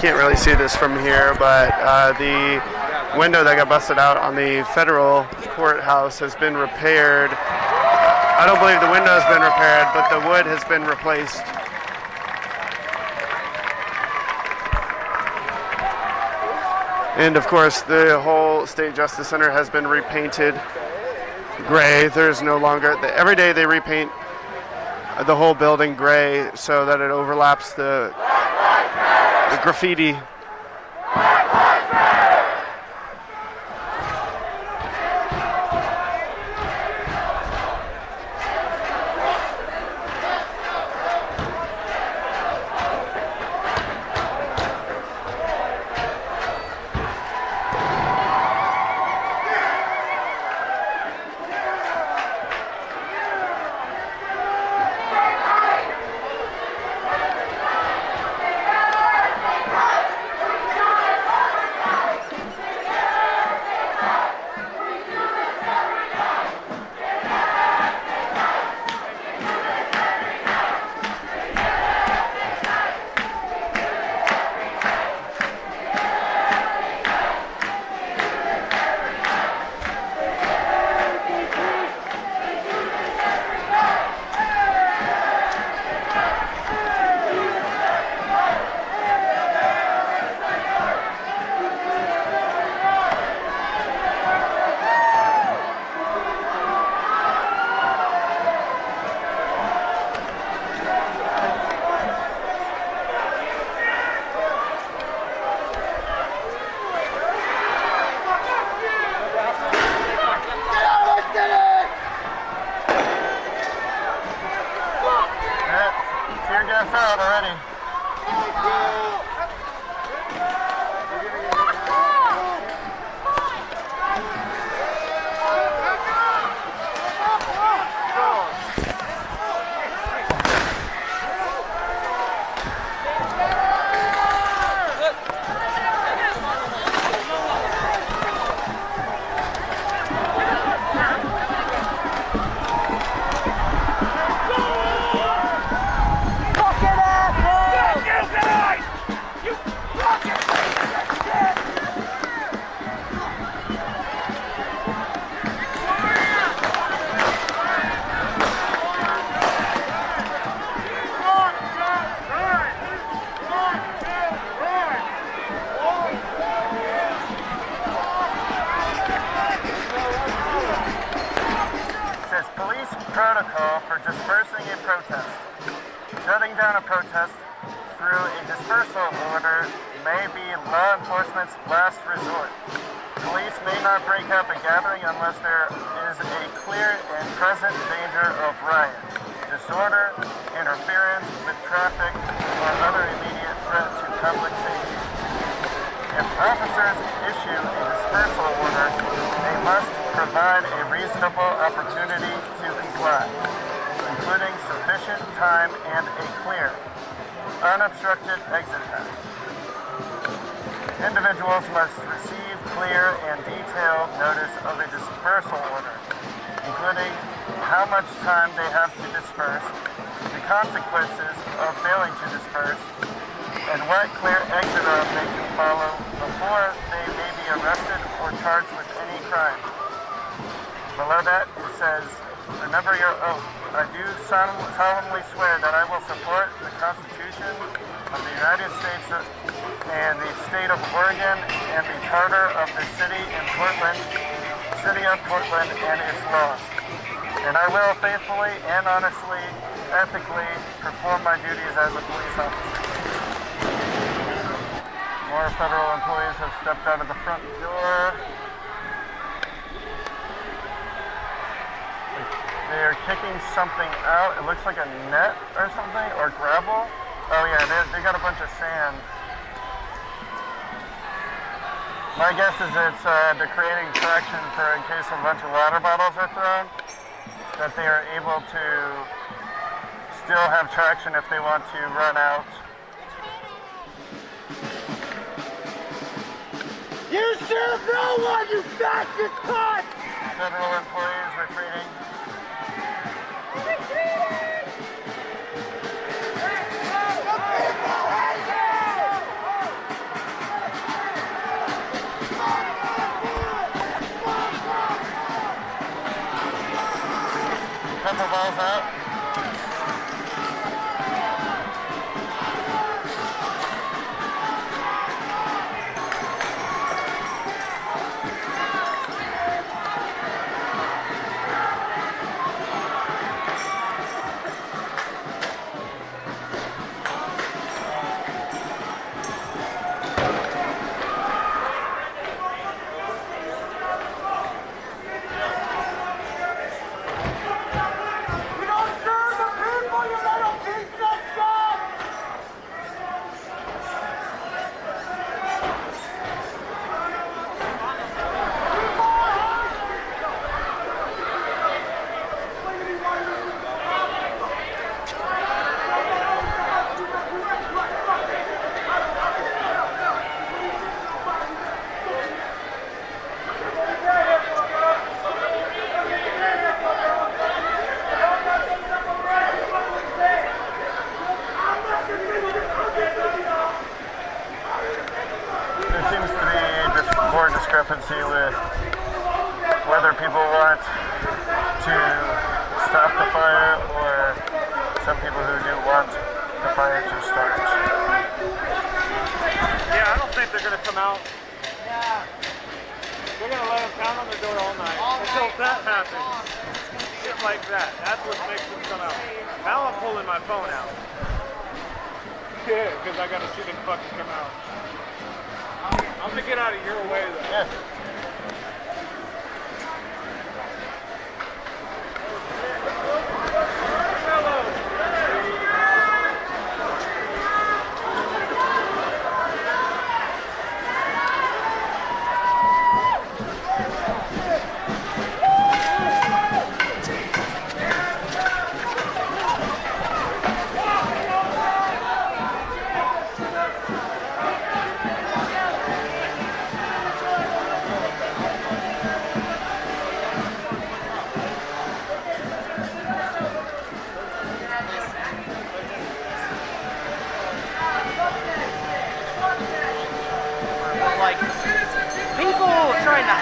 can't really see this from here, but uh, the window that got busted out on the federal courthouse has been repaired. I don't believe the window has been repaired, but the wood has been replaced. And of course, the whole State Justice Center has been repainted gray. There's no longer, every day they repaint the whole building gray so that it overlaps the, the graffiti. Gas out already. Protocol for dispersing a protest. Shutting down a protest through a dispersal order may be law enforcement's last resort. Police may not break up a gathering unless there is a clear and present danger of riot, disorder, interference with traffic, or other immediate threat to public safety. If officers issue a dispersal order, they must provide a reasonable opportunity including sufficient time and a clear, unobstructed exit path. Individuals must receive clear and detailed notice of a dispersal order, including how much time they have to disperse, the consequences of failing to disperse, and what clear exit route they can follow before they may be arrested or charged with any crime. Below that, it says, remember your oath. I do solemnly swear that I will support the Constitution of the United States and the state of Oregon and the charter of the city in Portland, city of Portland and its laws. And I will faithfully and honestly, ethically perform my duties as a police officer. More federal employees have stepped out of the front door. They are kicking something out. It looks like a net or something, or gravel. Oh yeah, they, they got a bunch of sand. My guess is it's uh, they're creating traction for in case a bunch of water bottles are thrown, that they are able to still have traction if they want to run out. You serve no one, you fascist cunt! federal employees retreating. Pepper balls out. Think they're gonna come out. Yeah. They're gonna let them pound on the door all night until that happens. Shit like that. That's what makes them come out. Now I'm pulling my phone out. Yeah, because I gotta see them fucking come out. I'm gonna get out of your way though. Yeah.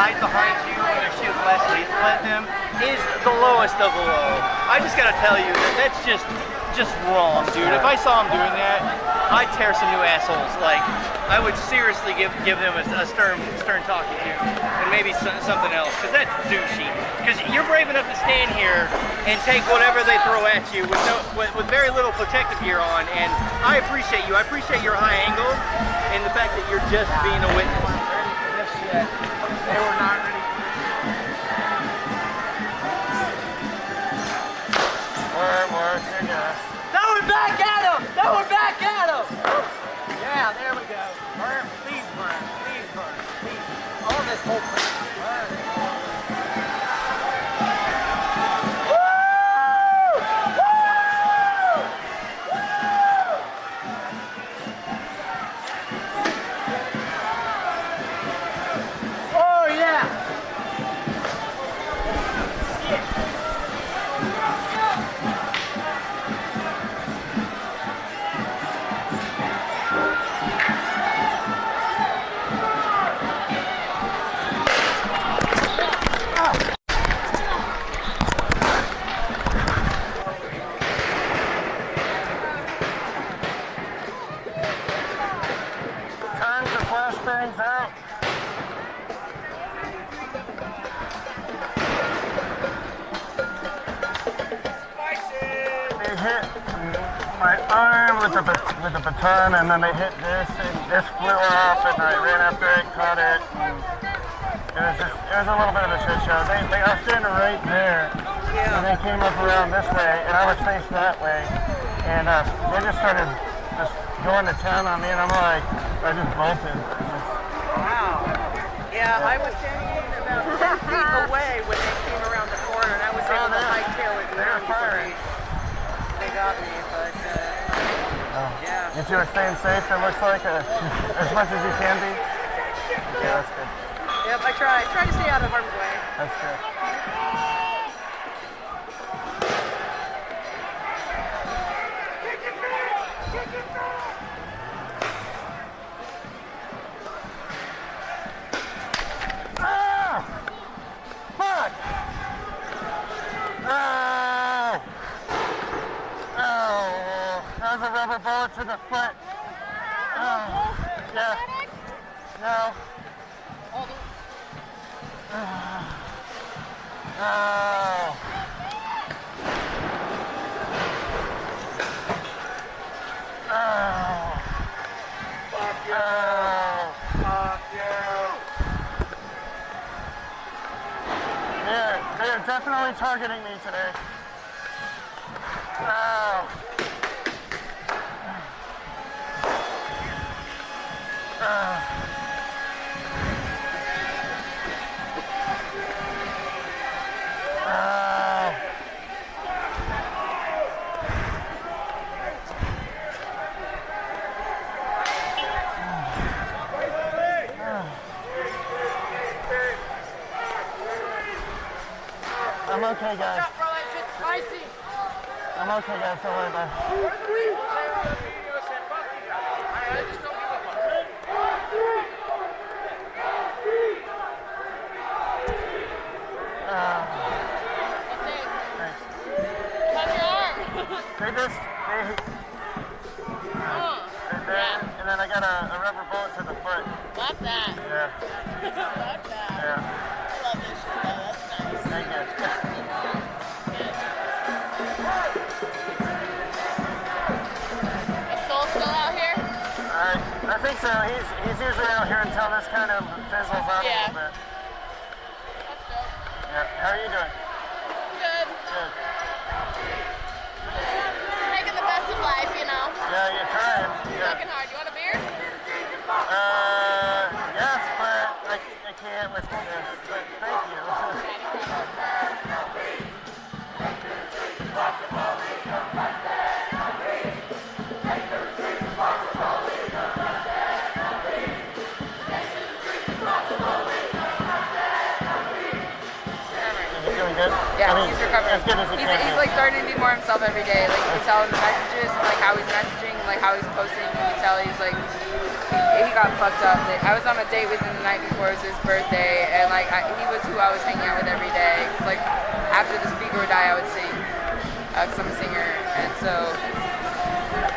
Behind you when they're at them is the lowest of the low. I just gotta tell you that that's just just wrong, dude. If I saw him doing that, I'd tear some new assholes. Like I would seriously give give them a, a stern stern talking to, and maybe so, something else, because that's douchey. Because you're brave enough to stand here and take whatever they throw at you with no with, with very little protective gear on, and I appreciate you. I appreciate your high angle and the fact that you're just being a witness. They were not ready. More, more. Now we're back at him! Now we're back at him! Yeah, there we go. Burn, please burn, please burn, please. All this whole and then they hit this, and this flew off, and I ran after it, caught it. And it was just it was a little bit of a shit show. They they I was standing right there, and they came up around this way, and I was facing that way, and uh, they just started just going to town on me, and I'm like, I just bolted. Wow. Yeah, I was standing about 10 feet away when they came around the corner, and I was able to they're- hightail it down before they got me, you're staying safe, it looks like, uh, as much as you can be. Yeah, that's good. Yep, I try. Try to stay out of harm's way. That's good. Ah! Fuck! Oh! Oh! That a rubber bullet to the foot. Oh, yeah. No. Oh. Oh. Oh. Definitely targeting me today. I'm okay, guys. bro, that shit's spicy. I'm okay, guys. Don't worry about it. Uh, thanks. How's your arm? They just, they, oh, and then, and then I got a, a rubber bullet to the foot. love that. Yeah, love that. He's, he's usually out here until this kind of fizzles out Yeah. a little bit. That's dope. Yeah. How are you doing? Good. Good. Making the best of life, you know. Yeah, you're trying. Yeah. Working hard. You want a beer? Uh, yes, but I, I can't with this. But thank you. Is he doing good? Yeah, I mean, he's recovering. As as he's, he's like starting to be more himself every day. Like you can tell in the messages, like how he's messaging, like how he's posting. You can tell he's like he, he got fucked up. Like, I was on a date with him the night before it was his birthday, and like I, he was who I was hanging out with every day. like after the speaker would die, I would sing uh, because I'm a singer, and so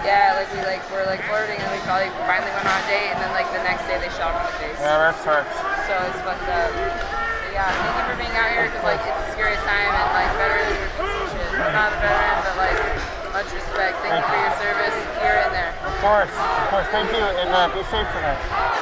yeah, like we like were like flirting, and we probably finally went on a date, and then like the next day they shot him in the face. Yeah, that sucks. So it's fucked up. Yeah, thank you for being out here because like it's a scariest time and like veterans are not a veteran, but like much respect. Thank you for your service here and there. Of course, of course. Thank you, and uh, be safe tonight.